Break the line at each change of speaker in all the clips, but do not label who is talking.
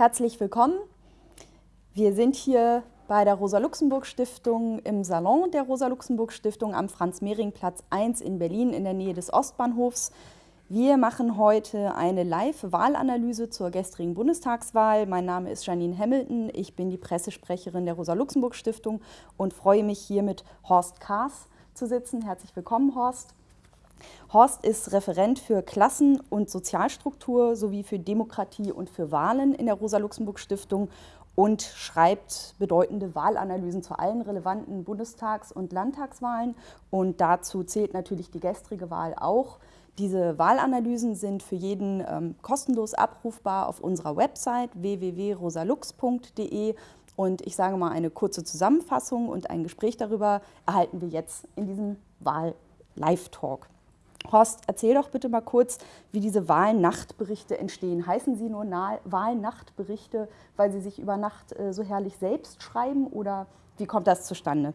Herzlich willkommen. Wir sind hier bei der Rosa-Luxemburg-Stiftung im Salon der Rosa-Luxemburg-Stiftung am Franz-Mehring-Platz 1 in Berlin in der Nähe des Ostbahnhofs. Wir machen heute eine Live-Wahlanalyse zur gestrigen Bundestagswahl. Mein Name ist Janine Hamilton, ich bin die Pressesprecherin der Rosa-Luxemburg-Stiftung und freue mich hier mit Horst Kaas zu sitzen. Herzlich willkommen, Horst. Horst ist Referent für Klassen- und Sozialstruktur sowie für Demokratie und für Wahlen in der Rosa-Luxemburg-Stiftung und schreibt bedeutende Wahlanalysen zu allen relevanten Bundestags- und Landtagswahlen. Und dazu zählt natürlich die gestrige Wahl auch. Diese Wahlanalysen sind für jeden ähm, kostenlos abrufbar auf unserer Website www.rosalux.de. Und ich sage mal, eine kurze Zusammenfassung und ein Gespräch darüber erhalten wir jetzt in diesem Wahl-Live-Talk. Horst, erzähl doch bitte mal kurz, wie diese Wahlnachtberichte entstehen. Heißen sie nur Wahlnachtberichte, weil sie sich über Nacht äh, so herrlich selbst schreiben oder wie kommt das zustande?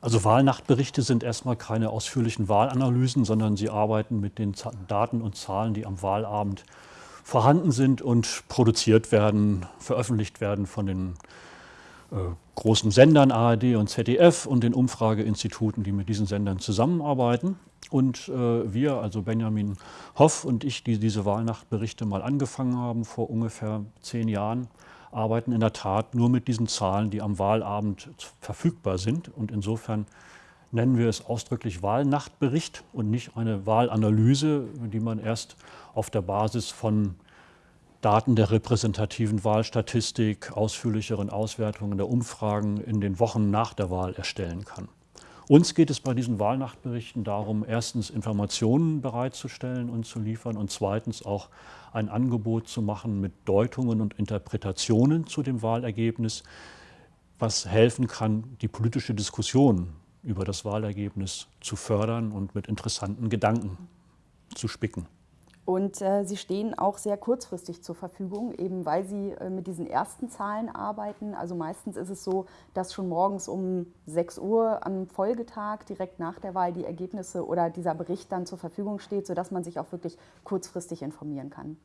Also Wahlnachtberichte sind erstmal keine ausführlichen Wahlanalysen, sondern sie arbeiten mit den Daten und Zahlen, die am Wahlabend vorhanden sind und produziert werden, veröffentlicht werden von den großen Sendern ARD und ZDF und den Umfrageinstituten, die mit diesen Sendern zusammenarbeiten. Und äh, wir, also Benjamin Hoff und ich, die diese Wahlnachtberichte mal angefangen haben vor ungefähr zehn Jahren, arbeiten in der Tat nur mit diesen Zahlen, die am Wahlabend verfügbar sind. Und insofern nennen wir es ausdrücklich Wahlnachtbericht und nicht eine Wahlanalyse, die man erst auf der Basis von Daten der repräsentativen Wahlstatistik, ausführlicheren Auswertungen der Umfragen in den Wochen nach der Wahl erstellen kann. Uns geht es bei diesen Wahlnachtberichten darum, erstens Informationen bereitzustellen und zu liefern und zweitens auch ein Angebot zu machen mit Deutungen und Interpretationen zu dem Wahlergebnis, was helfen kann, die politische Diskussion über das Wahlergebnis zu fördern und mit interessanten Gedanken zu spicken.
Und äh, sie stehen auch sehr kurzfristig zur Verfügung, eben weil sie äh, mit diesen ersten Zahlen arbeiten. Also meistens ist es so, dass schon morgens um 6 Uhr am Folgetag, direkt nach der Wahl, die Ergebnisse oder dieser Bericht dann zur Verfügung steht, sodass man sich auch wirklich kurzfristig informieren kann.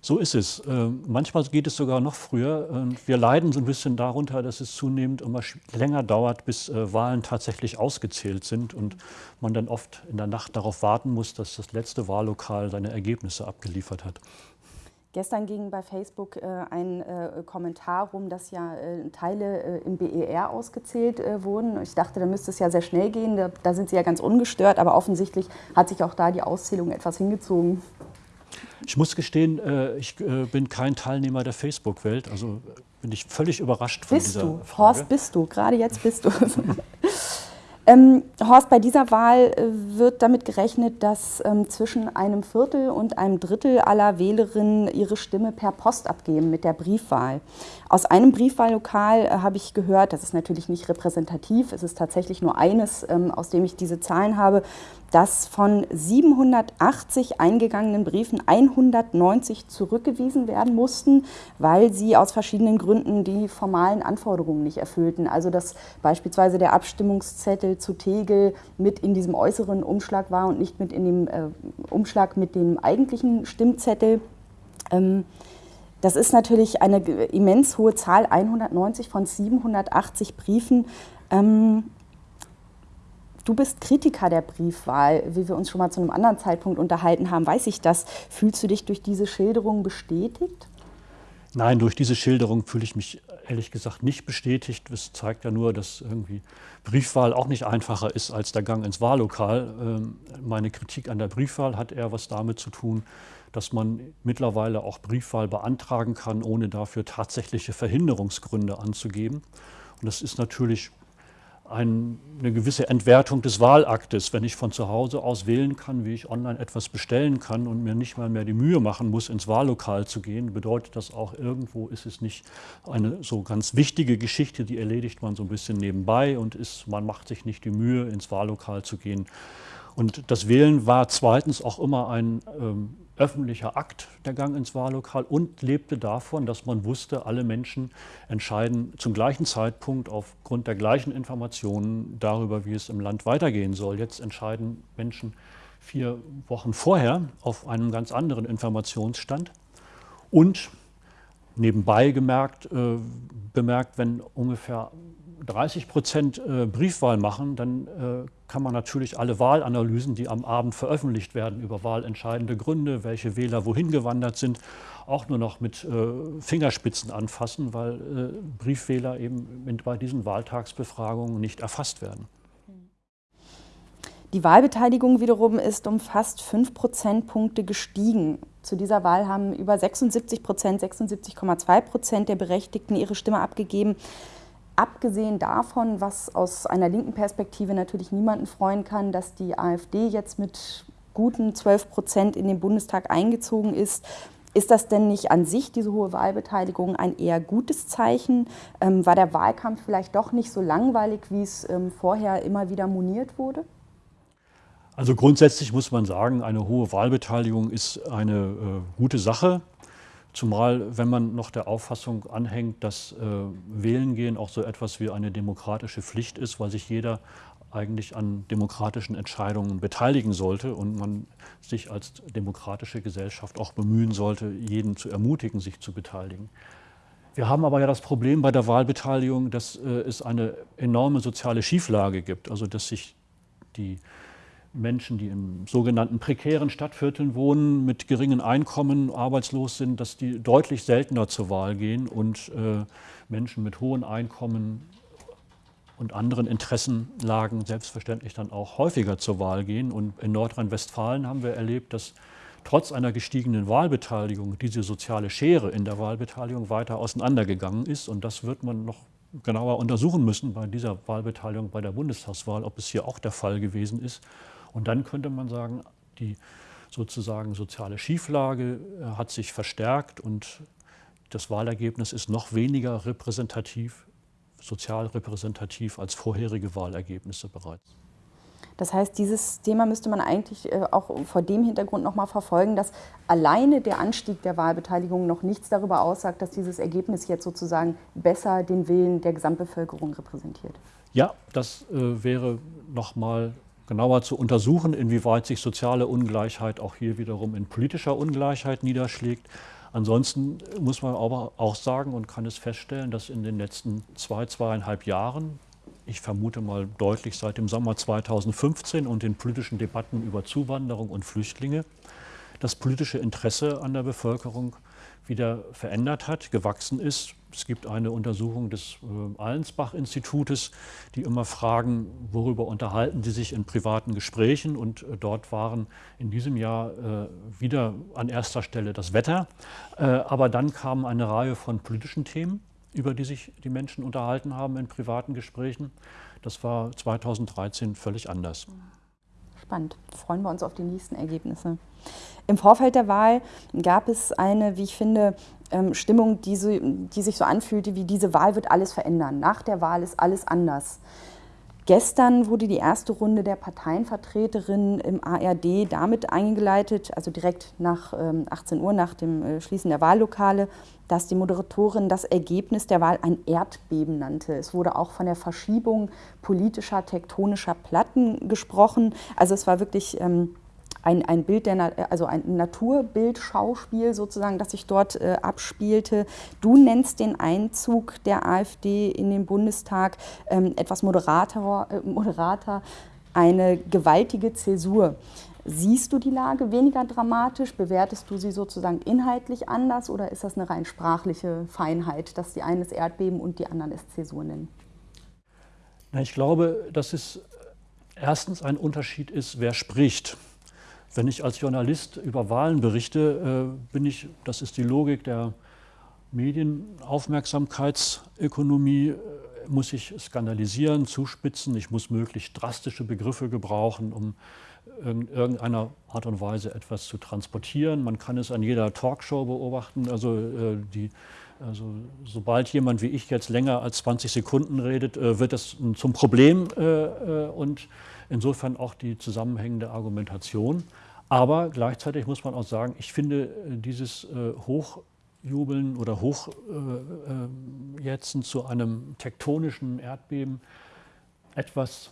So ist es. Ähm, manchmal geht es sogar noch früher. Wir leiden so ein bisschen darunter, dass es zunehmend immer länger dauert, bis äh, Wahlen tatsächlich ausgezählt sind und man dann oft in der Nacht darauf warten muss, dass das letzte Wahllokal seine Ergebnisse abgeliefert hat.
Gestern ging bei Facebook äh, ein äh, Kommentar rum, dass ja äh, Teile äh, im BER ausgezählt äh, wurden. Ich dachte, da müsste es ja sehr schnell gehen. Da, da, sind sie ja ganz ungestört, aber offensichtlich hat sich auch da die Auszählung etwas hingezogen.
Ich muss gestehen, äh, ich äh, bin kein Teilnehmer der Facebook-Welt, also bin ich völlig überrascht von
bist
dieser
du?
Frage.
Horst, bist du? Gerade jetzt bist du. Ähm, Horst, bei dieser Wahl äh, wird damit gerechnet, dass ähm, zwischen einem Viertel und einem Drittel aller Wählerinnen ihre Stimme per Post abgeben mit der Briefwahl. Aus einem Briefwahllokal äh, habe ich gehört, das ist natürlich nicht repräsentativ, es ist tatsächlich nur eines, ähm, aus dem ich diese Zahlen habe, dass von 780 eingegangenen Briefen 190 zurückgewiesen werden mussten, weil sie aus verschiedenen Gründen die formalen Anforderungen nicht erfüllten. Also dass beispielsweise der Abstimmungszettel zu Tegel mit in diesem äußeren Umschlag war und nicht mit in dem äh, Umschlag mit dem eigentlichen Stimmzettel. Ähm, das ist natürlich eine immens hohe Zahl, 190 von 780 Briefen. Ähm, du bist Kritiker der Briefwahl, wie wir uns schon mal zu einem anderen Zeitpunkt unterhalten haben, weiß ich das. Fühlst du dich durch diese Schilderung bestätigt?
Nein, durch diese Schilderung fühle ich mich ehrlich gesagt nicht bestätigt. Das zeigt ja nur, dass irgendwie Briefwahl auch nicht einfacher ist als der Gang ins Wahllokal. Ähm, meine Kritik an der Briefwahl hat eher was damit zu tun, dass man mittlerweile auch Briefwahl beantragen kann, ohne dafür tatsächliche Verhinderungsgründe anzugeben. Und das ist natürlich ein, eine gewisse Entwertung des Wahlaktes, wenn ich von zu Hause aus wählen kann, wie ich online etwas bestellen kann und mir nicht mal mehr die Mühe machen muss, ins Wahllokal zu gehen, bedeutet das auch, irgendwo ist es nicht eine so ganz wichtige Geschichte, die erledigt man so ein bisschen nebenbei und ist, man macht sich nicht die Mühe, ins Wahllokal zu gehen. Und das Wählen war zweitens auch immer ein ähm, öffentlicher Akt, der Gang ins Wahllokal, und lebte davon, dass man wusste, alle Menschen entscheiden zum gleichen Zeitpunkt aufgrund der gleichen Informationen darüber, wie es im Land weitergehen soll. Jetzt entscheiden Menschen vier Wochen vorher auf einem ganz anderen Informationsstand. Und nebenbei gemerkt, äh, bemerkt, wenn ungefähr 30 Prozent äh, Briefwahl machen, dann äh, kann man natürlich alle Wahlanalysen, die am Abend veröffentlicht werden über wahlentscheidende Gründe, welche Wähler wohin gewandert sind, auch nur noch mit äh, Fingerspitzen anfassen, weil äh, Briefwähler eben bei diesen Wahltagsbefragungen nicht erfasst werden.
Die Wahlbeteiligung wiederum ist um fast 5 Prozentpunkte gestiegen. Zu dieser Wahl haben über 76 Prozent, 76,2 Prozent der Berechtigten ihre Stimme abgegeben. Abgesehen davon, was aus einer linken Perspektive natürlich niemanden freuen kann, dass die AfD jetzt mit guten 12 Prozent in den Bundestag eingezogen ist, ist das denn nicht an sich, diese hohe Wahlbeteiligung, ein eher gutes Zeichen? Ähm, war der Wahlkampf vielleicht doch nicht so langweilig, wie es ähm, vorher immer wieder moniert wurde?
Also grundsätzlich muss man sagen, eine hohe Wahlbeteiligung ist eine äh, gute Sache. Zumal, wenn man noch der Auffassung anhängt, dass äh, Wählen gehen auch so etwas wie eine demokratische Pflicht ist, weil sich jeder eigentlich an demokratischen Entscheidungen beteiligen sollte und man sich als demokratische Gesellschaft auch bemühen sollte, jeden zu ermutigen, sich zu beteiligen. Wir haben aber ja das Problem bei der Wahlbeteiligung, dass äh, es eine enorme soziale Schieflage gibt, also dass sich die Menschen, die in sogenannten prekären Stadtvierteln wohnen, mit geringen Einkommen arbeitslos sind, dass die deutlich seltener zur Wahl gehen und äh, Menschen mit hohen Einkommen und anderen Interessenlagen selbstverständlich dann auch häufiger zur Wahl gehen. Und in Nordrhein-Westfalen haben wir erlebt, dass trotz einer gestiegenen Wahlbeteiligung diese soziale Schere in der Wahlbeteiligung weiter auseinandergegangen ist. Und das wird man noch genauer untersuchen müssen bei dieser Wahlbeteiligung bei der Bundestagswahl, ob es hier auch der Fall gewesen ist. Und dann könnte man sagen, die sozusagen soziale Schieflage äh, hat sich verstärkt und das Wahlergebnis ist noch weniger repräsentativ, sozial repräsentativ als vorherige Wahlergebnisse bereits.
Das heißt, dieses Thema müsste man eigentlich äh, auch vor dem Hintergrund noch mal verfolgen, dass alleine der Anstieg der Wahlbeteiligung noch nichts darüber aussagt, dass dieses Ergebnis jetzt sozusagen besser den Willen der Gesamtbevölkerung repräsentiert.
Ja, das äh, wäre noch mal genauer zu untersuchen, inwieweit sich soziale Ungleichheit auch hier wiederum in politischer Ungleichheit niederschlägt. Ansonsten muss man aber auch sagen und kann es feststellen, dass in den letzten zwei, zweieinhalb Jahren, ich vermute mal deutlich seit dem Sommer 2015 und den politischen Debatten über Zuwanderung und Flüchtlinge, das politische Interesse an der Bevölkerung wieder verändert hat, gewachsen ist. Es gibt eine Untersuchung des äh, Allensbach-Institutes, die immer fragen, worüber unterhalten Sie sich in privaten Gesprächen. Und äh, dort waren in diesem Jahr äh, wieder an erster Stelle das Wetter. Aber dann kam eine Reihe von politischen Themen, über die sich die Menschen unterhalten haben in privaten Gesprächen. Das war 2013 völlig anders.
Spannend. Freuen wir uns auf die nächsten Ergebnisse. Im Vorfeld der Wahl gab es eine, wie ich finde, ähm, Stimmung, die, so, die sich so anfühlte, wie diese Wahl wird alles verändern. Nach der Wahl ist alles anders. Gestern wurde die erste Runde der Parteienvertreterinnen im ARD damit eingeleitet, also direkt nach 18 ähm, Uhr, nach dem äh, Schließen der Wahllokale, dass die Moderatorin das Ergebnis der Wahl ein Erdbeben nannte. Es wurde auch von der Verschiebung politischer, tektonischer Platten gesprochen. Also es war wirklich ähm, ein, ein Bild der, also ein Naturbildschauspiel sozusagen, das sich dort äh, abspielte. Du nennst den Einzug der AfD in den Bundestag ähm, etwas moderater, äh, moderater, eine gewaltige Zäsur. Siehst du die Lage weniger dramatisch? Bewertest du sie sozusagen inhaltlich anders oder ist das eine rein sprachliche Feinheit, dass die einen es Erdbeben und die anderen es Zäsur nennen?
Ich glaube, dass es erstens ein Unterschied ist, wer spricht. Wenn ich als Journalist über Wahlen berichte, äh, bin ich, das ist die Logik der Medienaufmerksamkeitsökonomie, äh, muss ich skandalisieren, zuspitzen, ich muss möglichst drastische Begriffe gebrauchen, um in irgendeiner Art und Weise etwas zu transportieren. Man kann es an jeder Talkshow beobachten. Also, äh, die, also sobald jemand wie ich jetzt länger als 20 Sekunden redet, wird das zum Problem und Insofern auch die zusammenhängende Argumentation. Aber gleichzeitig muss man auch sagen, ich finde äh, dieses äh, Hochjubeln oder Hochjetzen äh, zu einem tektonischen Erdbeben etwas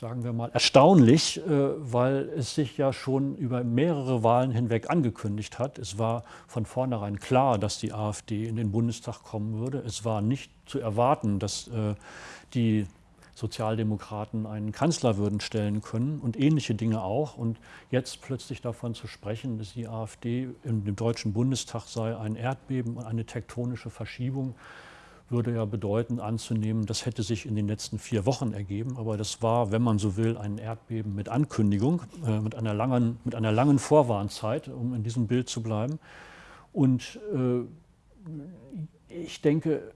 sagen wir mal, erstaunlich, weil es sich ja schon über mehrere Wahlen hinweg angekündigt hat. Es war von vornherein klar, dass die AfD in den Bundestag kommen würde. Es war nicht zu erwarten, dass die Sozialdemokraten einen Kanzler würden stellen können und ähnliche Dinge auch. Und jetzt plötzlich davon zu sprechen, dass die AfD im Deutschen Bundestag sei ein Erdbeben und eine tektonische Verschiebung, würde ja bedeuten, anzunehmen, das hätte sich in den letzten vier Wochen ergeben. Aber das war, wenn man so will, ein Erdbeben mit Ankündigung, äh, mit, einer langen, mit einer langen Vorwarnzeit, um in diesem Bild zu bleiben. Und äh, ich denke,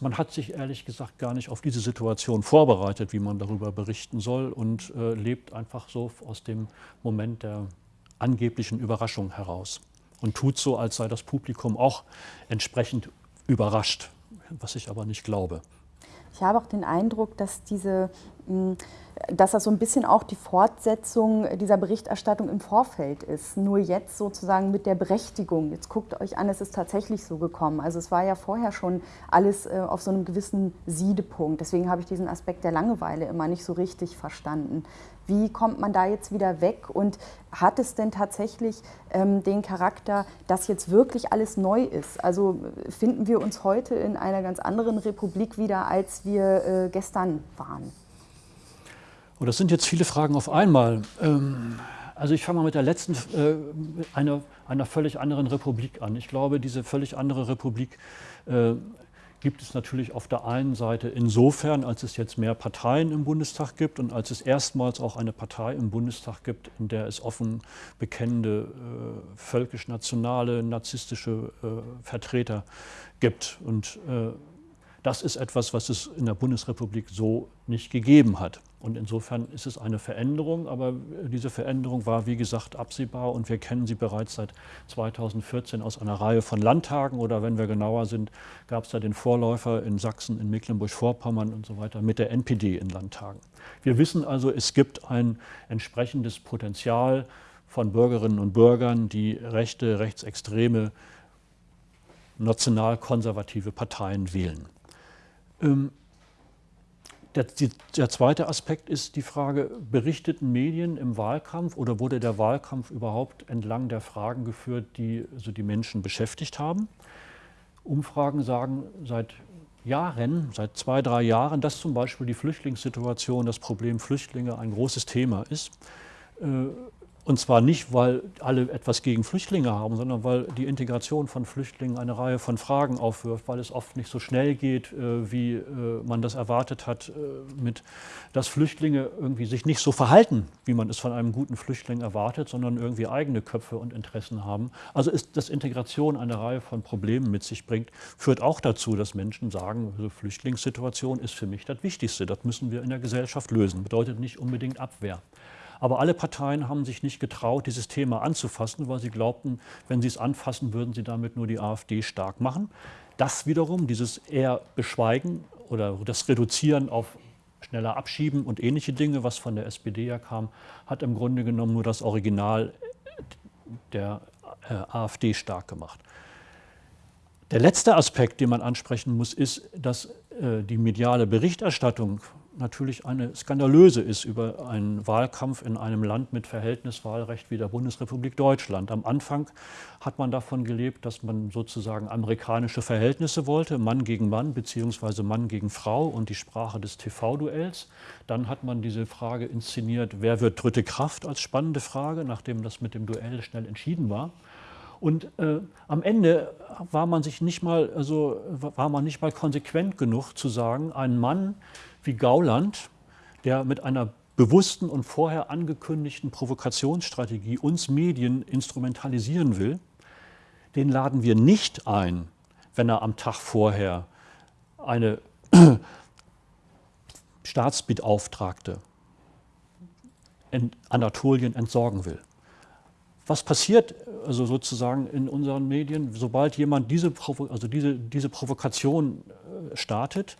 man hat sich ehrlich gesagt gar nicht auf diese Situation vorbereitet, wie man darüber berichten soll und äh, lebt einfach so aus dem Moment der angeblichen Überraschung heraus und tut so, als sei das Publikum auch entsprechend überrascht was ich aber nicht glaube.
Ich habe auch den Eindruck, dass diese hm, dass das so ein bisschen auch die Fortsetzung dieser Berichterstattung im Vorfeld ist. Nur jetzt sozusagen mit der Berechtigung. Jetzt guckt euch an, es ist tatsächlich so gekommen. Also es war ja vorher schon alles äh, auf so einem gewissen Siedepunkt. Deswegen habe ich diesen Aspekt der Langeweile immer nicht so richtig verstanden. Wie kommt man da jetzt wieder weg und hat es denn tatsächlich ähm, den Charakter, dass jetzt wirklich alles neu ist? Also finden wir uns heute in einer ganz anderen Republik wieder, als wir äh, gestern waren?
Und das sind jetzt viele Fragen auf einmal. Ähm, also ich fange mal mit der letzten, äh, einer, einer völlig anderen Republik an. Ich glaube, diese völlig andere Republik äh, gibt es natürlich auf der einen Seite insofern, als es jetzt mehr Parteien im Bundestag gibt und als es erstmals auch eine Partei im Bundestag gibt, in der es offen bekennende äh, völkisch-nationale, narzisstische äh, Vertreter gibt. Und äh, das ist etwas, was es in der Bundesrepublik so nicht gegeben hat. Und insofern ist es eine Veränderung, aber diese Veränderung war, wie gesagt, absehbar und wir kennen sie bereits seit 2014 aus einer Reihe von Landtagen oder wenn wir genauer sind, gab es da den Vorläufer in Sachsen, in Mecklenburg-Vorpommern und so weiter mit der NPD in Landtagen. Wir wissen also, es gibt ein entsprechendes Potenzial von Bürgerinnen und Bürgern, die rechte, rechtsextreme, national-konservative Parteien wählen. Ähm, der, der, zweite Aspekt ist die Frage, berichteten Medien im Wahlkampf oder wurde der Wahlkampf überhaupt entlang der Fragen geführt, die also die Menschen beschäftigt haben? Umfragen sagen seit Jahren, seit zwei, drei Jahren, dass zum Beispiel die Flüchtlingssituation, das Problem Flüchtlinge ein großes Thema ist. Und zwar nicht, weil alle etwas gegen Flüchtlinge haben, sondern weil die Integration von Flüchtlingen eine Reihe von Fragen aufwirft, weil es oft nicht so schnell geht, äh, wie äh, man das erwartet hat, äh, mit, dass Flüchtlinge irgendwie sich nicht so verhalten, wie man es von einem guten Flüchtling erwartet, sondern irgendwie eigene Köpfe und Interessen haben. Also ist, dass Integration eine Reihe von Problemen mit sich bringt, führt auch dazu, dass Menschen sagen, also Flüchtlingssituation ist für mich das Wichtigste, das müssen wir in der Gesellschaft lösen. Bedeutet nicht unbedingt Abwehr. Aber alle Parteien haben sich nicht getraut, dieses Thema anzufassen, weil sie glaubten, wenn sie es anfassen, würden sie damit nur die AfD stark machen. Das wiederum, dieses eher Beschweigen oder das Reduzieren auf schneller Abschieben und ähnliche Dinge, was von der SPD ja kam, hat im Grunde genommen nur das Original der äh, AfD stark gemacht. Der letzte Aspekt, den man ansprechen muss, ist, dass äh, die mediale Berichterstattung natürlich eine skandalöse ist über einen Wahlkampf in einem Land mit Verhältniswahlrecht wie der Bundesrepublik Deutschland. Am Anfang hat man davon gelebt, dass man sozusagen amerikanische Verhältnisse wollte, Mann gegen Mann beziehungsweise Mann gegen Frau und die Sprache des TV-Duells. Dann hat man diese Frage inszeniert, wer wird dritte Kraft als spannende Frage, nachdem das mit dem Duell schnell entschieden war. Und äh, am Ende war man sich nicht mal, also war man nicht mal konsequent genug zu sagen, ein Mann, wie Gauland, der mit einer bewussten und vorher angekündigten Provokationsstrategie uns Medien instrumentalisieren will, den laden wir nicht ein, wenn er am Tag vorher eine Staatsbeauftragte in Anatolien entsorgen will. Was passiert also sozusagen in unseren Medien, sobald jemand diese, also diese, diese Provokation äh, startet,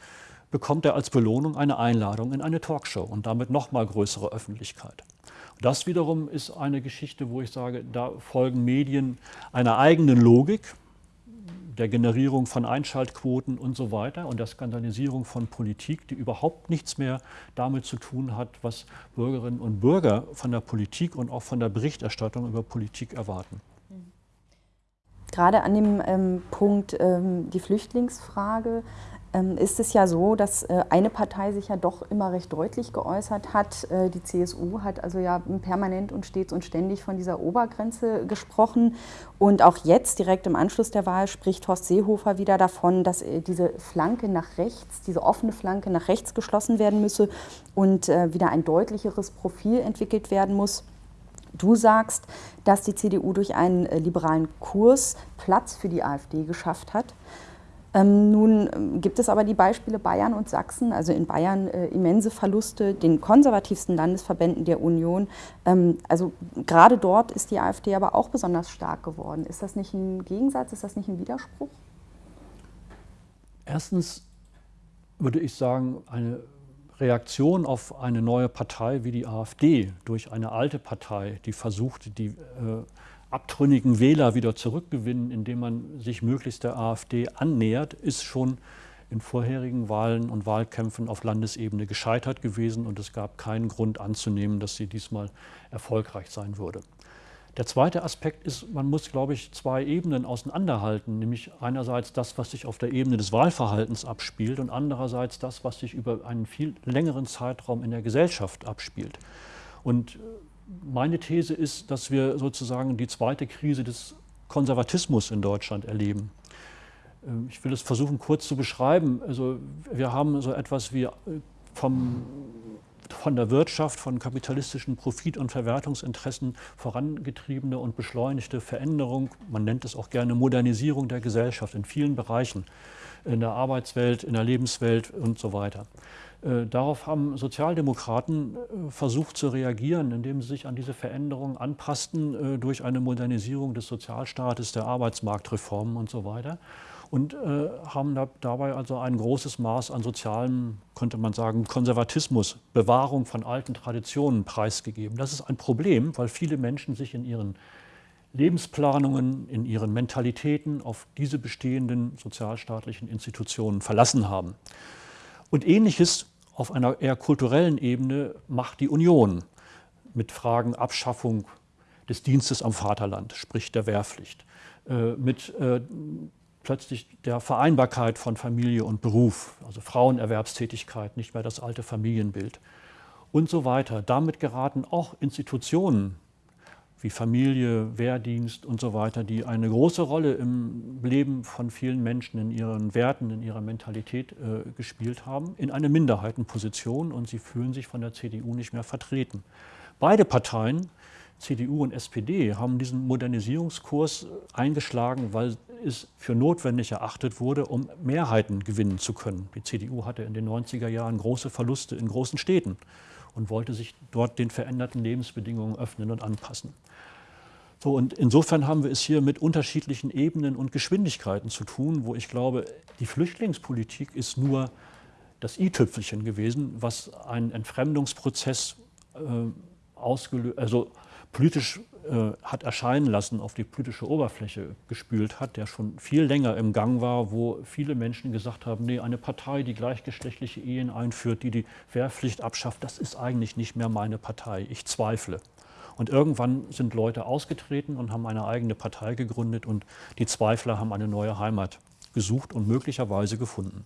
bekommt er als Belohnung eine Einladung in eine Talkshow und damit noch mal größere Öffentlichkeit. das wiederum ist eine Geschichte, wo ich sage, da folgen Medien einer eigenen Logik, der Generierung von Einschaltquoten und so weiter und der Skandalisierung von Politik, die überhaupt nichts mehr damit zu tun hat, was Bürgerinnen und Bürger von der Politik und auch von der Berichterstattung über Politik erwarten.
Gerade an dem ähm, Punkt ähm, die Flüchtlingsfrage ist es ja so, dass äh, eine Partei sich ja doch immer recht deutlich geäußert hat. Äh, die CSU hat also ja permanent und stets und ständig von dieser Obergrenze gesprochen. Und auch jetzt, direkt im Anschluss der Wahl, spricht Horst Seehofer wieder davon, dass äh, diese Flanke nach rechts, diese offene Flanke nach rechts geschlossen werden müsse und wieder ein deutlicheres Profil entwickelt werden muss. Du sagst, dass die CDU durch einen liberalen Kurs Platz für die AfD geschafft hat. Ähm, nun ähm, gibt es aber die Beispiele Bayern und Sachsen, also in Bayern äh, immense Verluste, den konservativsten Landesverbänden der Union. Ähm, also gerade dort ist die AfD aber auch besonders stark geworden. Ist das nicht ein Gegensatz, ist das nicht ein Widerspruch?
Erstens würde ich sagen, eine Reaktion auf eine neue Partei wie die AfD durch eine alte Partei, die versucht, die äh, abtrünnigen Wähler wieder zurückgewinnen, indem man sich möglichst der AfD annähert, ist schon in vorherigen Wahlen und Wahlkämpfen auf Landesebene gescheitert gewesen und es gab keinen Grund anzunehmen, dass sie diesmal erfolgreich sein würde. Der zweite Aspekt ist, man muss, glaube ich, zwei Ebenen auseinanderhalten, nämlich einerseits das, was sich auf der Ebene des Wahlverhaltens abspielt und andererseits das, was sich über einen viel längeren Zeitraum in der Gesellschaft abspielt. Und meine These ist, dass wir sozusagen die zweite Krise des Konservatismus in Deutschland erleben. Ähm, ich will es versuchen kurz zu beschreiben. Also wir haben so etwas wie äh, vom, von der Wirtschaft, von kapitalistischen Profit- und Verwertungsinteressen vorangetriebene und beschleunigte Veränderung, man nennt es auch gerne Modernisierung der Gesellschaft in vielen Bereichen, in der Arbeitswelt, in der Lebenswelt und so weiter. Äh, darauf haben Sozialdemokraten äh, versucht zu reagieren, indem sie sich an diese Veränderungen anpassten äh, durch eine Modernisierung des Sozialstaates, der Arbeitsmarktreformen und so weiter. Und haben dabei also ein großes Maß an sozialem, könnte man sagen, Konservatismus, Bewahrung von alten Traditionen preisgegeben. Das ist ein Problem, weil viele Menschen sich in ihren Lebensplanungen, in ihren Mentalitäten auf diese bestehenden sozialstaatlichen Institutionen verlassen haben. Und ähnliches auf einer eher kulturellen Ebene macht die Union mit Fragen Abschaffung des Dienstes am Vaterland, sprich der Wehrpflicht, äh, mit äh, plötzlich der Vereinbarkeit von Familie und Beruf, also Frauenerwerbstätigkeit, nicht mehr das alte Familienbild und so weiter. Damit geraten auch Institutionen wie Familie, Wehrdienst und so weiter, die eine große Rolle im Leben von vielen Menschen, in ihren Werten, in ihrer Mentalität äh, gespielt haben, in eine Minderheitenposition und sie fühlen sich von der CDU nicht mehr vertreten. Beide Parteien, CDU und SPD, haben diesen Modernisierungskurs eingeschlagen, weil es für notwendig erachtet wurde, um Mehrheiten gewinnen zu können. Die CDU hatte in den 90er Jahren große Verluste in großen Städten und wollte sich dort den veränderten Lebensbedingungen öffnen und anpassen. So, und insofern haben wir es hier mit unterschiedlichen Ebenen und Geschwindigkeiten zu tun, wo ich glaube, die Flüchtlingspolitik ist nur das i-Tüpfelchen gewesen, was einen Entfremdungsprozess äh, ausgelöst, also politisch äh, hat erscheinen lassen, auf die politische Oberfläche gespült hat, der schon viel länger im Gang war, wo viele Menschen gesagt haben, nee, eine Partei, die gleichgeschlechtliche Ehen einführt, die die Wehrpflicht abschafft, das ist eigentlich nicht mehr meine Partei. Ich zweifle. Und irgendwann sind Leute ausgetreten und haben eine eigene Partei gegründet und die Zweifler haben eine neue Heimat gesucht und möglicherweise gefunden.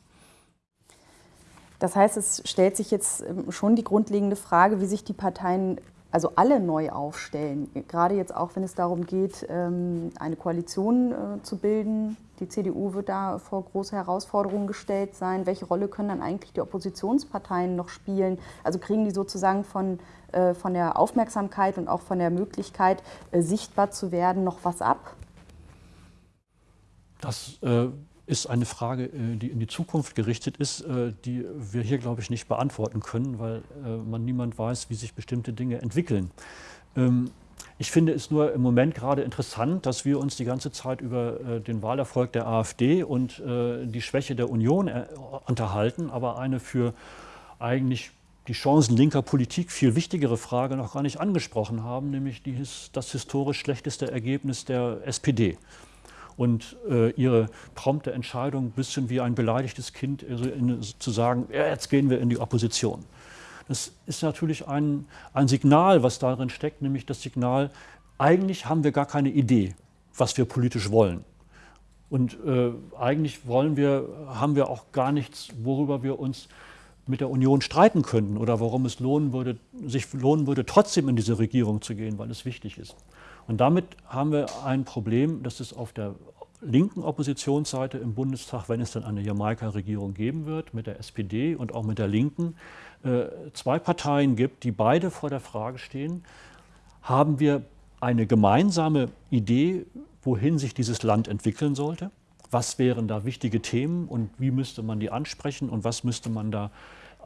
Das heißt, es stellt sich jetzt ähm, schon die grundlegende Frage, wie sich die Parteien also alle neu aufstellen. Gerade jetzt auch, wenn es darum geht, ähm, eine Koalition äh, zu bilden. Die CDU wird da vor große Herausforderungen gestellt sein. Welche Rolle können dann eigentlich die Oppositionsparteien noch spielen? Also kriegen die sozusagen von, äh, von der Aufmerksamkeit und auch von der Möglichkeit, äh, sichtbar zu werden, noch was ab?
Das äh, ist eine Frage, äh, die in die Zukunft gerichtet ist, äh, die wir hier, glaube ich, nicht beantworten können, weil äh, man niemand weiß, wie sich bestimmte Dinge entwickeln. Ähm, ich finde es nur im Moment gerade interessant, dass wir uns die ganze Zeit über den Wahlerfolg der AfD und die Schwäche der Union unterhalten, aber eine für eigentlich die Chancen linker Politik viel wichtigere Frage noch gar nicht angesprochen haben, nämlich die, das historisch schlechteste Ergebnis der SPD. Und äh, ihre prompte Entscheidung ein bisschen wie ein beleidigtes Kind also in, zu sagen, ja, jetzt gehen wir in die Opposition. Das ist natürlich ein, ein Signal, was darin steckt, nämlich das Signal, eigentlich haben wir gar keine Idee, was wir politisch wollen. Und äh, eigentlich wollen wir, haben wir auch gar nichts, worüber wir uns mit der Union streiten könnten oder warum es lohnen würde, sich lohnen würde, trotzdem in diese Regierung zu gehen, weil es wichtig ist. Und damit haben wir ein Problem, dass es auf der linken Oppositionsseite im Bundestag, wenn es dann eine Jamaika-Regierung geben wird, mit der SPD und auch mit der Linken, äh, zwei Parteien gibt, die beide vor der Frage stehen, haben wir eine gemeinsame Idee, wohin sich dieses Land entwickeln sollte? Was wären da wichtige Themen und wie müsste man die ansprechen und was müsste man da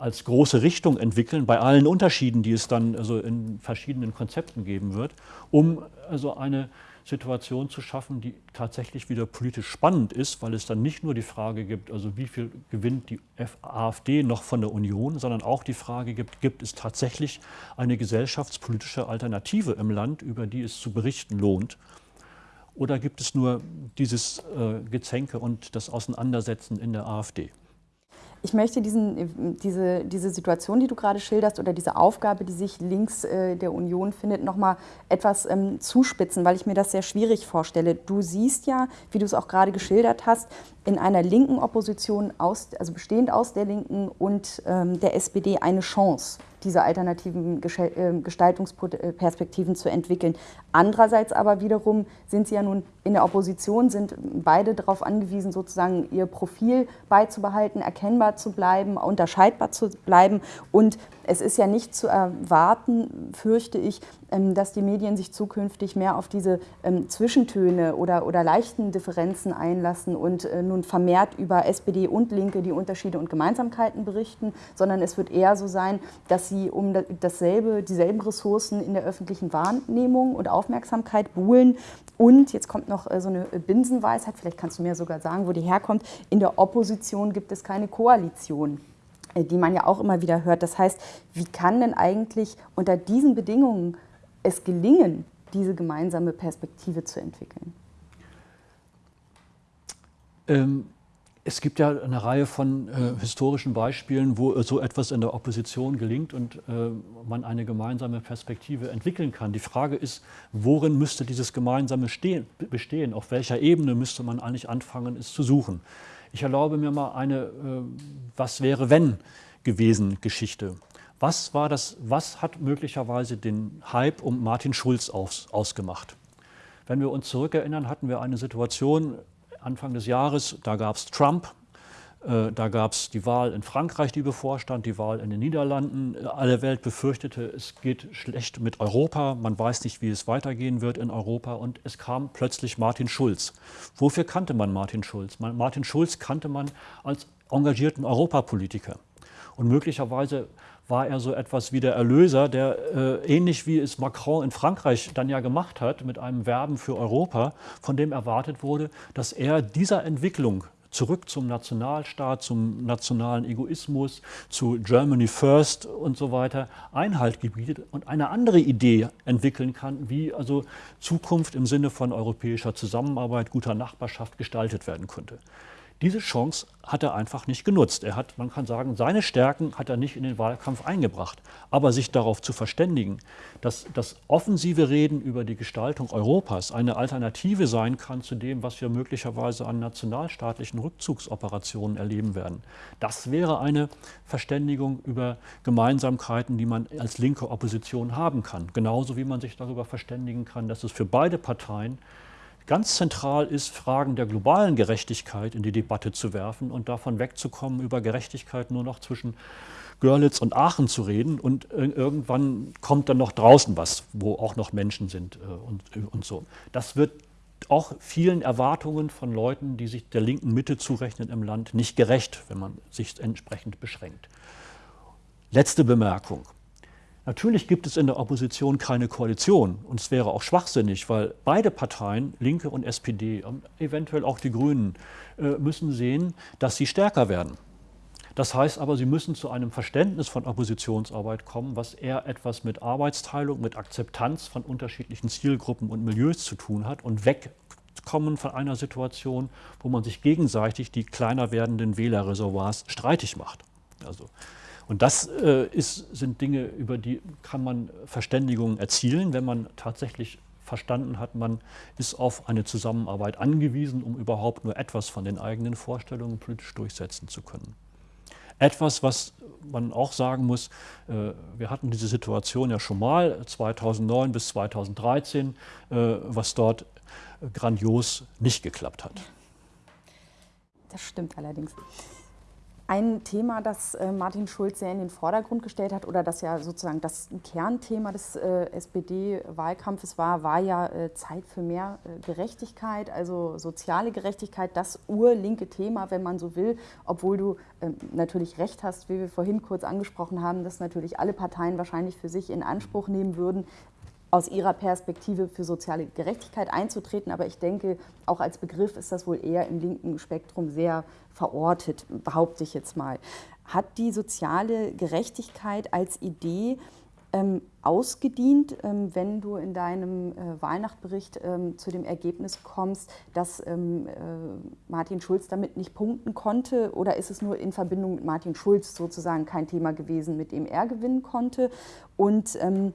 als große Richtung entwickeln, bei allen Unterschieden, die es dann also in verschiedenen Konzepten geben wird, um also eine Situation zu schaffen, die tatsächlich wieder politisch spannend ist, weil es dann nicht nur die Frage gibt, also wie viel gewinnt die AfD noch von der Union, sondern auch die Frage gibt, gibt es tatsächlich eine gesellschaftspolitische Alternative im Land, über die es zu berichten lohnt? Oder gibt es nur dieses äh, Gezänke und das Auseinandersetzen in der AfD?
Ich möchte diesen, diese, diese Situation, die du gerade schilderst, oder diese Aufgabe, die sich links äh, der Union findet, nochmal etwas ähm, zuspitzen, weil ich mir das sehr schwierig vorstelle. Du siehst ja, wie du es auch gerade geschildert hast, in einer linken Opposition, aus, also bestehend aus der Linken und ähm, der SPD, eine Chance diese alternativen ähm, Gestaltungsperspektiven zu entwickeln. Andererseits aber wiederum sind sie ja nun in der Opposition, sind beide darauf angewiesen, sozusagen ihr Profil beizubehalten, erkennbar zu bleiben, unterscheidbar zu bleiben. Und es ist ja nicht zu erwarten, fürchte ich, ähm, dass die Medien sich zukünftig mehr auf diese ähm, Zwischentöne oder, oder leichten Differenzen einlassen und äh, nun vermehrt über SPD und Linke die Unterschiede und Gemeinsamkeiten berichten, sondern es wird eher so sein, dass sie um dasselbe, dieselben Ressourcen in der öffentlichen Wahrnehmung und Aufmerksamkeit buhlen. Und jetzt kommt noch äh, so eine Binsenweisheit, vielleicht kannst du mir sogar sagen, wo die herkommt. In der Opposition gibt es keine Koalition äh, die man ja auch immer wieder hört. Das heißt, wie kann denn eigentlich unter diesen Bedingungen es gelingen, diese gemeinsame Perspektive zu entwickeln?
Ähm, es gibt ja eine Reihe von äh, historischen Beispielen, wo so etwas in der Opposition gelingt und äh, man eine gemeinsame Perspektive entwickeln kann. Die Frage ist, worin müsste dieses Gemeinsame stehen, bestehen? Auf welcher Ebene müsste man eigentlich anfangen, es zu suchen? Ich erlaube mir mal eine äh, Was wäre wenn gewesen Geschichte. Was, was hat möglicherweise den Hype um Martin Schulz aus, ausgemacht? Wenn wir uns zurückerinnern, hatten wir eine Situation Anfang des Jahres, da gab es Trump, äh, da gab es die Wahl in Frankreich, die bevorstand, die Wahl in den Niederlanden. Alle Welt befürchtete, es geht schlecht mit Europa, man weiß nicht, wie es weitergehen wird in Europa und es kam plötzlich Martin Schulz. Wofür kannte man Martin Schulz? Martin Schulz kannte man als engagierten Europapolitiker. Und möglicherweise war er so etwas wie der Erlöser, der äh, ähnlich wie es Macron in Frankreich dann ja gemacht hat mit einem Werben für Europa, von dem erwartet wurde, dass er dieser Entwicklung zurück zum Nationalstaat, zum nationalen Egoismus, zu Germany First und so weiter Einhalt gebietet und eine andere Idee entwickeln kann, wie also Zukunft im Sinne von europäischer Zusammenarbeit, guter Nachbarschaft gestaltet werden könnte. Diese Chance hat er einfach nicht genutzt. Er hat, man kann sagen, seine Stärken hat er nicht in den Wahlkampf eingebracht. Aber sich darauf zu verständigen, dass das offensive Reden über die Gestaltung Europas eine Alternative sein kann zu dem, was wir möglicherweise an nationalstaatlichen Rückzugsoperationen erleben werden, das wäre eine Verständigung über Gemeinsamkeiten, die man als linke Opposition haben kann. Genauso wie man sich darüber verständigen kann, dass es für beide Parteien ganz zentral ist, Fragen der globalen Gerechtigkeit in die Debatte zu werfen und davon wegzukommen, über Gerechtigkeit nur noch zwischen Görlitz und Aachen zu reden und irgendwann kommt dann noch draußen was, wo auch noch Menschen sind äh, und, und so. Das wird auch vielen Erwartungen von Leuten, die sich der linken Mitte zurechnen im Land, nicht gerecht, wenn man sich entsprechend beschränkt. Letzte Bemerkung. Natürlich gibt es in der Opposition keine Koalition und es wäre auch schwachsinnig, weil beide Parteien, Linke und SPD eventuell auch die Grünen, äh, müssen sehen, dass sie stärker werden. Das heißt aber, sie müssen zu einem Verständnis von Oppositionsarbeit kommen, was eher etwas mit Arbeitsteilung, mit Akzeptanz von unterschiedlichen Zielgruppen und Milieus zu tun hat und weg kommen von einer Situation, wo man sich gegenseitig die kleiner werdenden Wählerreservoirs streitig macht. Also, und das äh, ist, sind Dinge, über die kann man Verständigungen erzielen, wenn man tatsächlich verstanden hat, man ist auf eine Zusammenarbeit angewiesen, um überhaupt nur etwas von den eigenen Vorstellungen politisch durchsetzen zu können. Etwas, was man auch sagen muss, äh, wir hatten diese Situation ja schon mal 2009 bis 2013, äh, was dort grandios nicht geklappt hat.
Das stimmt allerdings. Ein Thema, das äh, Martin Schulz sehr in den Vordergrund gestellt hat oder das ja sozusagen das Kernthema des äh, SPD-Wahlkampfes war, war ja äh, Zeit für mehr Gerechtigkeit, also soziale Gerechtigkeit, das urlinke Thema, wenn man so will, obwohl du ähm, natürlich recht hast, wie wir vorhin kurz angesprochen haben, dass natürlich alle Parteien wahrscheinlich für sich in Anspruch nehmen würden, aus ihrer Perspektive für soziale Gerechtigkeit einzutreten. Aber ich denke, auch als Begriff ist das wohl eher im linken Spektrum sehr verortet, behaupte ich jetzt mal. Hat die soziale Gerechtigkeit als Idee ähm, ausgedient, ähm, wenn du in deinem äh, Wahlnachtbericht ähm, zu dem Ergebnis kommst, dass ähm, äh, Martin Schulz damit nicht punkten konnte? Oder ist es nur in Verbindung mit Martin Schulz sozusagen kein Thema gewesen, mit dem er gewinnen konnte? Und ähm,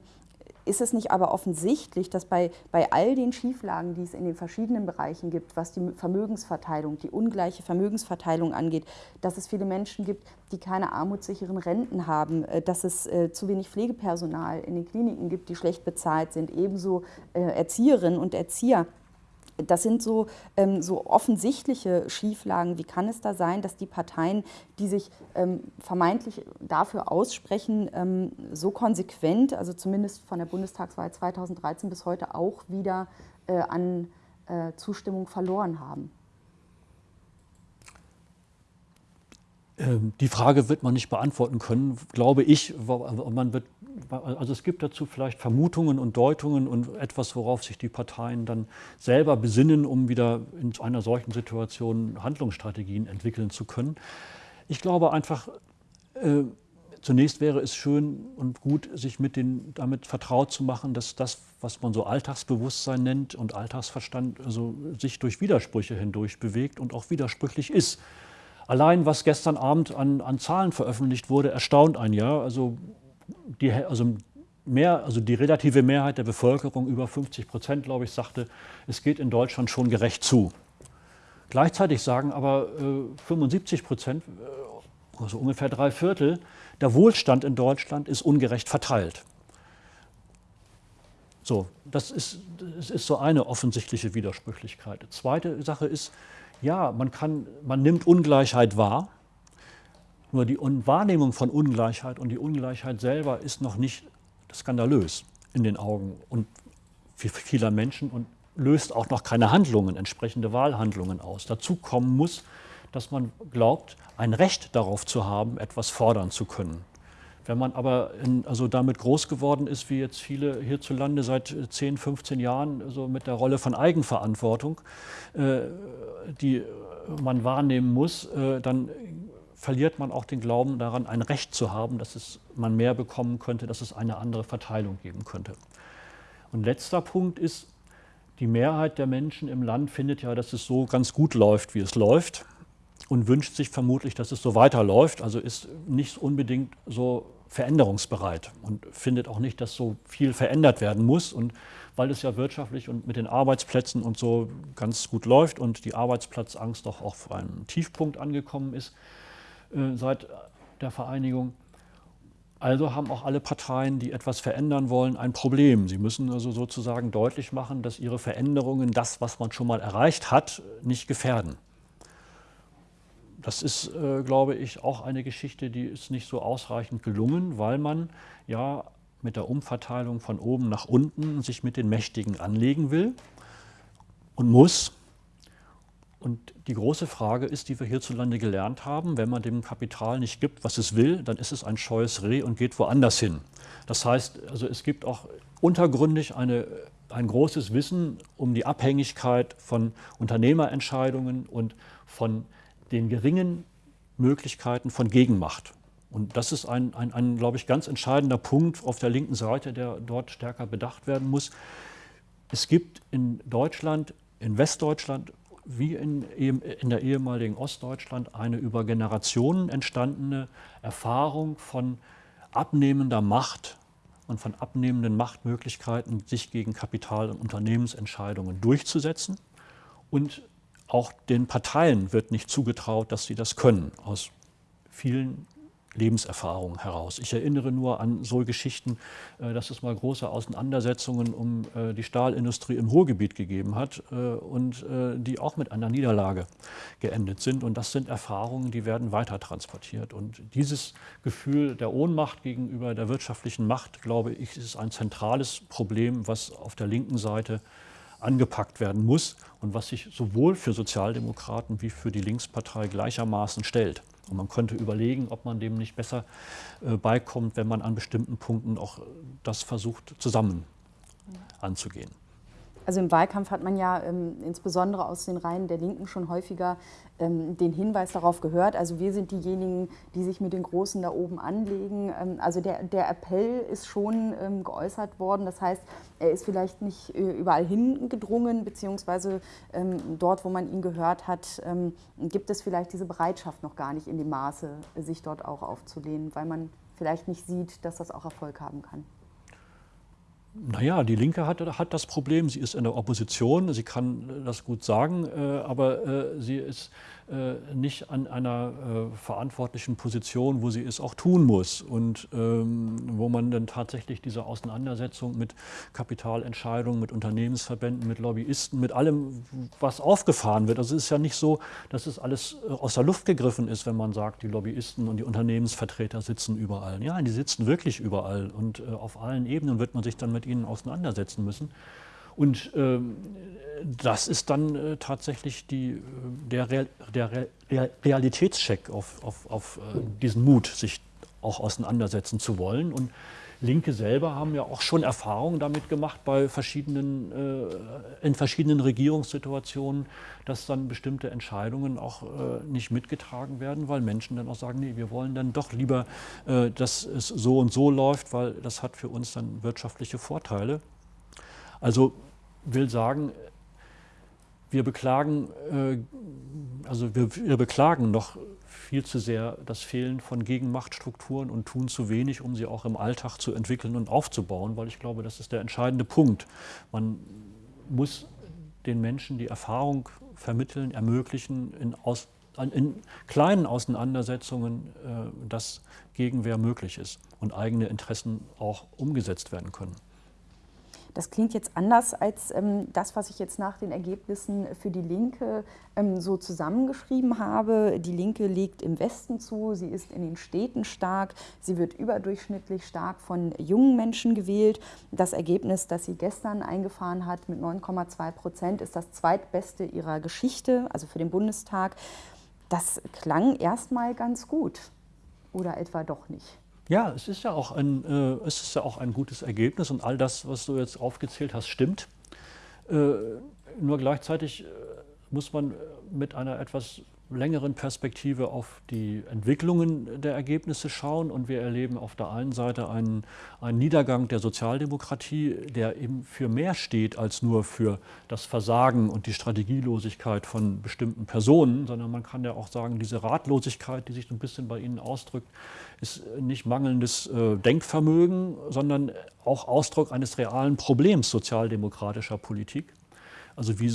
ist es nicht aber offensichtlich, dass bei, bei all den Schieflagen, die es in den verschiedenen Bereichen gibt, was die Vermögensverteilung, die ungleiche Vermögensverteilung angeht, dass es viele Menschen gibt, die keine armutssicheren Renten haben, äh, dass es äh, zu wenig Pflegepersonal in den Kliniken gibt, die schlecht bezahlt sind, ebenso äh, Erzieherinnen und Erzieher das sind so, ähm, so offensichtliche Schieflagen. Wie kann es da sein, dass die Parteien, die sich ähm, vermeintlich dafür aussprechen, ähm, so konsequent, also zumindest von der Bundestagswahl 2013 bis heute auch wieder äh, an äh, Zustimmung verloren haben?
Ähm, die Frage wird man nicht beantworten können, glaube ich. Man wird, also es gibt dazu vielleicht Vermutungen und Deutungen und etwas, worauf sich die Parteien dann selber besinnen, um wieder in einer solchen Situation Handlungsstrategien entwickeln zu können. Ich glaube einfach, äh, zunächst wäre es schön und gut, sich mit den, damit vertraut zu machen, dass das, was man so Alltagsbewusstsein nennt und Alltagsverstand, also sich durch Widersprüche hindurch bewegt und auch widersprüchlich ist. Allein was gestern Abend an, an Zahlen veröffentlicht wurde, erstaunt ein Jahr. Also die, also, mehr, also die relative Mehrheit der Bevölkerung, über 50 Prozent, glaube ich, sagte, es geht in Deutschland schon gerecht zu. Gleichzeitig sagen aber äh, 75 Prozent, äh, also ungefähr drei Viertel, der Wohlstand in Deutschland ist ungerecht verteilt. So, das ist, das ist so eine offensichtliche Widersprüchlichkeit. Zweite Sache ist, ja, man, kann, man nimmt Ungleichheit wahr, nur die Wahrnehmung von Ungleichheit und die Ungleichheit selber ist noch nicht skandalös in den Augen und vieler Menschen und löst auch noch keine Handlungen, entsprechende Wahlhandlungen aus. Dazu kommen muss, dass man glaubt, ein Recht darauf zu haben, etwas fordern zu können. Wenn man aber in, also damit groß geworden ist, wie jetzt viele hierzulande seit 10, 15 Jahren, so mit der Rolle von Eigenverantwortung, äh, die man wahrnehmen muss, äh, dann verliert man auch den Glauben daran, ein Recht zu haben, dass es, man mehr bekommen könnte, dass es eine andere Verteilung geben könnte. Und letzter Punkt ist, die Mehrheit der Menschen im Land findet ja, dass es so ganz gut läuft, wie es läuft und wünscht sich vermutlich, dass es so weiterläuft, also ist nicht unbedingt so veränderungsbereit und findet auch nicht, dass so viel verändert werden muss. Und weil es ja wirtschaftlich und mit den Arbeitsplätzen und so ganz gut läuft und die Arbeitsplatzangst doch auch auf einen Tiefpunkt angekommen ist seit der Vereinigung. Also haben auch alle Parteien, die etwas verändern wollen, ein Problem. Sie müssen also sozusagen deutlich machen, dass ihre Veränderungen das, was man schon mal erreicht hat, nicht gefährden. Das ist, äh, glaube ich, auch eine Geschichte, die ist nicht so ausreichend gelungen, weil man ja mit der Umverteilung von oben nach unten sich mit den Mächtigen anlegen will und muss. Und die große Frage ist, die wir hierzulande gelernt haben, wenn man dem Kapital nicht gibt, was es will, dann ist es ein scheues Reh und geht woanders hin. Das heißt, also es gibt auch untergründig eine, ein großes Wissen um die Abhängigkeit von Unternehmerentscheidungen und von den geringen Möglichkeiten von Gegenmacht. Und das ist ein, ein, ein, glaube ich, ganz entscheidender Punkt auf der linken Seite, der dort stärker bedacht werden muss. Es gibt in Deutschland in Westdeutschland wie in, in der ehemaligen Ostdeutschland eine über Generationen entstandene Erfahrung von abnehmender Macht und von abnehmenden Machtmöglichkeiten, sich gegen Kapital- und Unternehmensentscheidungen durchzusetzen. Und auch den Parteien wird nicht zugetraut, dass sie das können, aus vielen Lebenserfahrung heraus. Ich erinnere nur an so Geschichten, äh, dass es mal große Auseinandersetzungen um äh, die Stahlindustrie im Ruhrgebiet gegeben hat äh, und die auch mit einer Niederlage geendet sind. Und das sind Erfahrungen, die werden weiter transportiert. Und dieses Gefühl der Ohnmacht gegenüber der wirtschaftlichen Macht, glaube ich, ist ein zentrales Problem, was auf der linken Seite angepackt werden muss und was sich sowohl für Sozialdemokraten wie für die Linkspartei gleichermaßen stellt. Und man könnte überlegen, ob man dem nicht besser äh, beikommt, wenn man an bestimmten Punkten auch das versucht, zusammen anzugehen.
Also im Wahlkampf hat man ja ähm, insbesondere aus den Reihen der Linken schon häufiger ähm, den Hinweis darauf gehört. Also wir sind diejenigen, die sich mit den Großen da oben anlegen. Ähm, also der, der Appell ist schon ähm, geäußert worden. Das heißt, er ist vielleicht nicht äh, überall hingedrungen, beziehungsweise ähm, dort, wo man ihn gehört hat, ähm, gibt es vielleicht diese Bereitschaft noch gar nicht in dem Maße, sich dort auch aufzulehnen, weil man vielleicht nicht sieht, dass das auch Erfolg haben kann.
Naja, die Linke hat, hat das Problem, sie ist in der Opposition, sie kann das gut sagen, äh, aber äh, sie ist nicht an einer äh, verantwortlichen Position, wo sie es auch tun muss und ähm, wo man dann tatsächlich diese Auseinandersetzung mit Kapitalentscheidungen, mit Unternehmensverbänden, mit Lobbyisten, mit allem, was aufgefahren wird. Also es ist ja nicht so, dass es alles äh, aus der Luft gegriffen ist, wenn man sagt, die Lobbyisten und die Unternehmensvertreter sitzen überall. Ja, die sitzen wirklich überall und äh, auf allen Ebenen wird man sich dann mit ihnen auseinandersetzen müssen. Und ähm, das ist dann äh, tatsächlich die, äh, der, Real, der Real, Realitätscheck auf, auf, auf äh, diesen Mut, sich auch auseinandersetzen zu wollen. Und Linke selber haben ja auch schon Erfahrungen damit gemacht bei verschiedenen, äh, in verschiedenen Regierungssituationen, dass dann bestimmte Entscheidungen auch äh, nicht mitgetragen werden, weil Menschen dann auch sagen, nee, wir wollen dann doch lieber, äh, dass es so und so läuft, weil das hat für uns dann wirtschaftliche Vorteile. Also will sagen, wir beklagen, äh, also wir, wir, beklagen noch viel zu sehr das Fehlen von Gegenmachtstrukturen und tun zu wenig, um sie auch im Alltag zu entwickeln und aufzubauen, weil ich glaube, das ist der entscheidende Punkt. Man muss den Menschen die Erfahrung vermitteln, ermöglichen, in, aus, in kleinen Auseinandersetzungen, äh, dass Gegenwehr möglich ist und eigene Interessen auch umgesetzt werden können.
Das klingt jetzt anders als ähm, das, was ich jetzt nach den Ergebnissen für die Linke ähm, so zusammengeschrieben habe. Die Linke legt im Westen zu, sie ist in den Städten stark, sie wird überdurchschnittlich stark von jungen Menschen gewählt. Das Ergebnis, das sie gestern eingefahren hat mit 9,2 Prozent, ist das zweitbeste ihrer Geschichte, also für den Bundestag. Das klang erstmal ganz gut oder etwa doch nicht.
Ja, es ist ja, auch ein, äh, es ist ja auch ein gutes Ergebnis und all das, was du jetzt aufgezählt hast, stimmt. Äh, nur gleichzeitig äh, muss man mit einer etwas längeren Perspektive auf die Entwicklungen der Ergebnisse schauen und wir erleben auf der einen Seite einen, einen, Niedergang der Sozialdemokratie, der eben für mehr steht als nur für das Versagen und die Strategielosigkeit von bestimmten Personen, sondern man kann ja auch sagen, diese Ratlosigkeit, die sich ein bisschen bei Ihnen ausdrückt, ist nicht mangelndes äh, Denkvermögen, sondern auch Ausdruck eines realen Problems sozialdemokratischer Politik. Also wie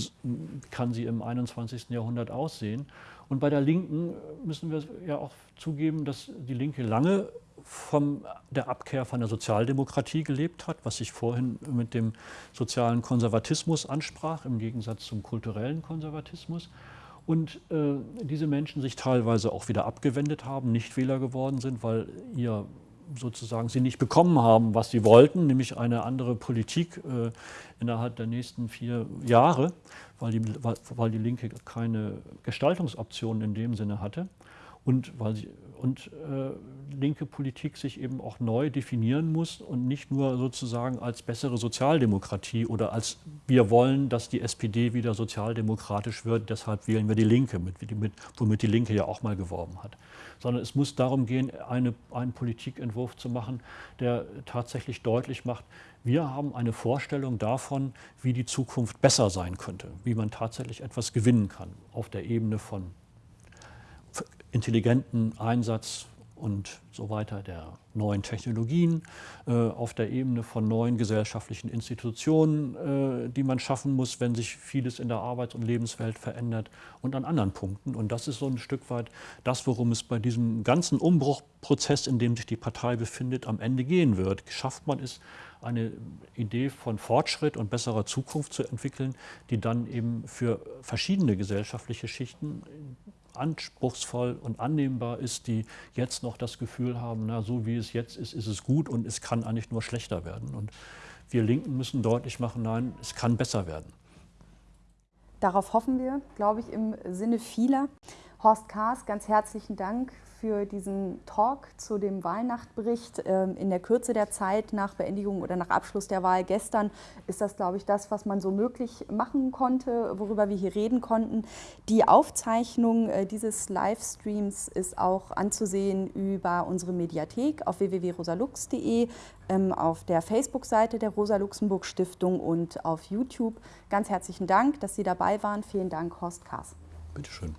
kann sie im 21. Jahrhundert aussehen? Und bei der Linken müssen wir ja auch zugeben, dass die Linke lange von der Abkehr von der Sozialdemokratie gelebt hat, was ich vorhin mit dem sozialen Konservatismus ansprach, im Gegensatz zum kulturellen Konservatismus. Und äh, diese Menschen sich teilweise auch wieder abgewendet haben, nicht Wähler geworden sind, weil ihr sozusagen sie nicht bekommen haben, was sie wollten, nämlich eine andere Politik äh, innerhalb der nächsten vier Jahre, weil die, weil, weil die Linke keine Gestaltungsoptionen in dem Sinne hatte und weil sie und äh, linke Politik sich eben auch neu definieren muss und nicht nur sozusagen als bessere Sozialdemokratie oder als wir wollen, dass die SPD wieder sozialdemokratisch wird, deshalb wählen wir die Linke, mit, mit, womit die Linke ja auch mal geworben hat. Sondern es muss darum gehen, eine, einen Politikentwurf zu machen, der tatsächlich deutlich macht, wir haben eine Vorstellung davon, wie die Zukunft besser sein könnte, wie man tatsächlich etwas gewinnen kann auf der Ebene von intelligenten Einsatz und so weiter der neuen Technologien, äh, auf der Ebene von neuen gesellschaftlichen Institutionen, äh, die man schaffen muss, wenn sich vieles in der Arbeits- und Lebenswelt verändert und an anderen Punkten. Und das ist so ein Stück weit das, worum es bei diesem ganzen Umbruchprozess, in dem sich die Partei befindet, am Ende gehen wird. Schafft man es, eine Idee von Fortschritt und besserer Zukunft zu entwickeln, die dann eben für verschiedene gesellschaftliche Schichten anspruchsvoll und annehmbar ist, die jetzt noch das Gefühl haben, na, so wie es jetzt ist, ist es gut und es kann eigentlich nur schlechter werden. Und wir Linken müssen deutlich machen, nein, es kann besser werden.
Darauf hoffen wir, glaube ich, im Sinne vieler. Horst Kaas, ganz herzlichen Dank für diesen Talk zu dem Wahlnachtbericht. Ähm, in der Kürze der Zeit nach Beendigung oder nach Abschluss der Wahl gestern ist das, glaube ich, das, was man so möglich machen konnte, worüber wir hier reden konnten. Die Aufzeichnung äh, dieses Livestreams ist auch anzusehen über unsere Mediathek auf www.rosalux.de, ähm, auf der Facebook-Seite der Rosa-Luxemburg-Stiftung und auf YouTube. Ganz herzlichen Dank, dass Sie dabei waren. Vielen Dank, Horst Kaas.
Bitteschön.